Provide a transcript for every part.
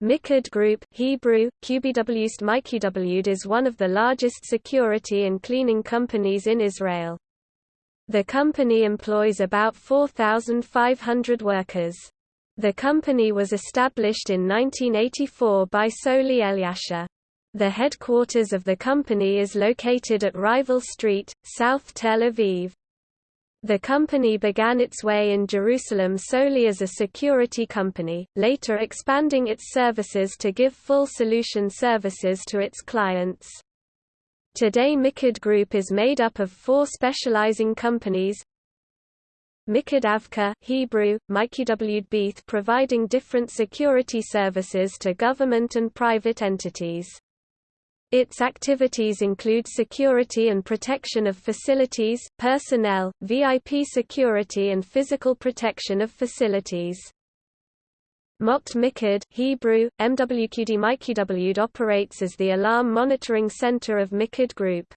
Mikerd Group Hebrew, Mikidawd is one of the largest security and cleaning companies in Israel. The company employs about 4,500 workers. The company was established in 1984 by Soli Elyasher. The headquarters of the company is located at Rival Street, South Tel Aviv. The company began its way in Jerusalem solely as a security company, later expanding its services to give full solution services to its clients. Today Mikerd Group is made up of four specializing companies Mikerd Avka Hebrew, providing different security services to government and private entities. Its activities include security and protection of facilities, personnel, VIP security and physical protection of facilities. Mokt Mikerd Hebrew, MWQD Mikidawd operates as the alarm monitoring center of Mikerd Group.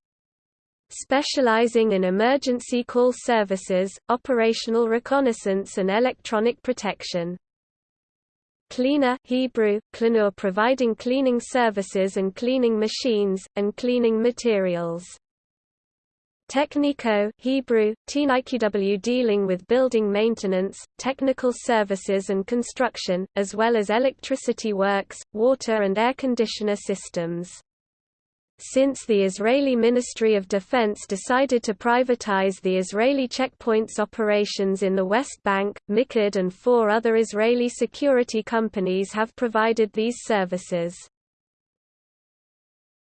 Specializing in emergency call services, operational reconnaissance and electronic protection. Cleaner Hebrew, Klanur providing cleaning services and cleaning machines, and cleaning materials. Technico Hebrew, TNIQW dealing with building maintenance, technical services and construction, as well as electricity works, water and air conditioner systems. Since the Israeli Ministry of Defense decided to privatize the Israeli checkpoints operations in the West Bank, Mikerd and four other Israeli security companies have provided these services.